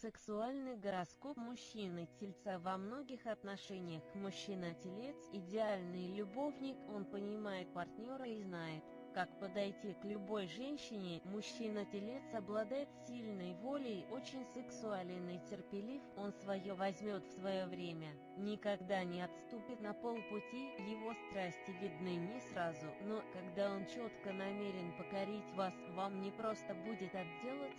Сексуальный гороскоп мужчины-тельца во многих отношениях. Мужчина-телец – идеальный любовник, он понимает партнера и знает, как подойти к любой женщине, мужчина-телец обладает сильной волей, очень сексуален и терпелив, он свое возьмет в свое время, никогда не отступит на полпути, его страсти видны не сразу, но когда он четко намерен покорить вас, вам не просто будет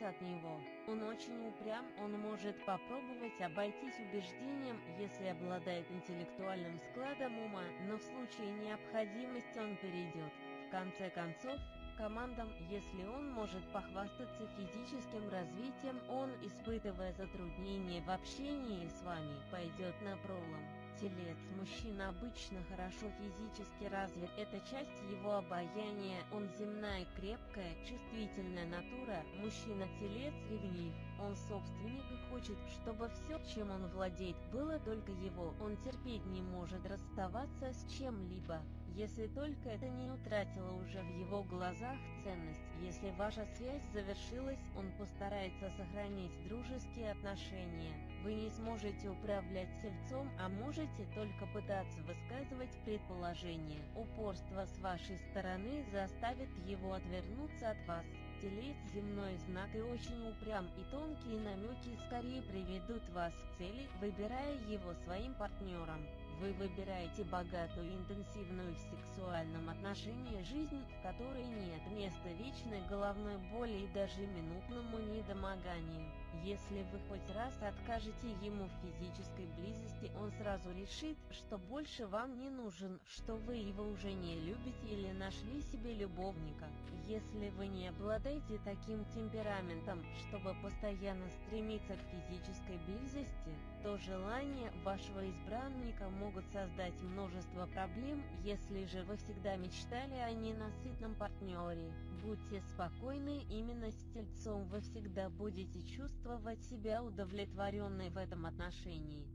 от него. Он очень упрям, он может попробовать обойтись убеждением, если обладает интеллектуальным складом ума, но в случае необходимости он перейдет конце концов, командам, если он может похвастаться физическим развитием, он, испытывая затруднения в общении с вами, пойдет на пролом. Телец мужчина обычно хорошо физически развит, это часть его обаяния, он земная, крепкая, чувствительная натура, мужчина-телец ревнив, он собственник и хочет, чтобы все, чем он владеет, было только его, он терпеть не может расставаться с чем-либо, если только это не утратило уже в его глазах ценность. Если ваша связь завершилась, он постарается сохранить дружеские отношения. Вы не сможете управлять сельцом, а можете только пытаться высказывать предположения. Упорство с вашей стороны заставит его отвернуться от вас. Телец земной знак и очень упрям, и тонкие намеки скорее приведут вас к цели, выбирая его своим партнером. Вы выбираете богатую, интенсивную в сексуальном отношении жизнь, в которой нет места вечной головной боли и даже минутному недомоганию. Если вы хоть раз откажете ему в физической близости, он сразу решит, что больше вам не нужен, что вы его уже не любите или нашли себе любовника. Если вы не обладаете таким темпераментом, чтобы постоянно стремиться к физической близости, то желания вашего избранника могут создать множество проблем, если же вы всегда мечтали о ненасытном партнере. Будьте спокойны, именно с тельцом вы всегда будете чувствовать себя удовлетворенной в этом отношении.